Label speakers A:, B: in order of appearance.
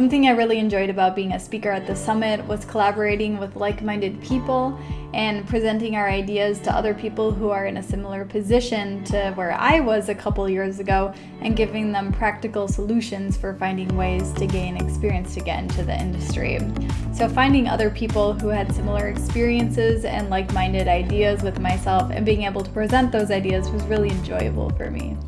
A: Something I really enjoyed about being a speaker at the summit was collaborating with like-minded people and presenting our ideas to other people who are in a similar position to where I was a couple years ago and giving them practical solutions for finding ways to gain experience to get into the industry. So finding other people who had similar experiences and like-minded ideas with myself and being able to present those ideas was really enjoyable for me.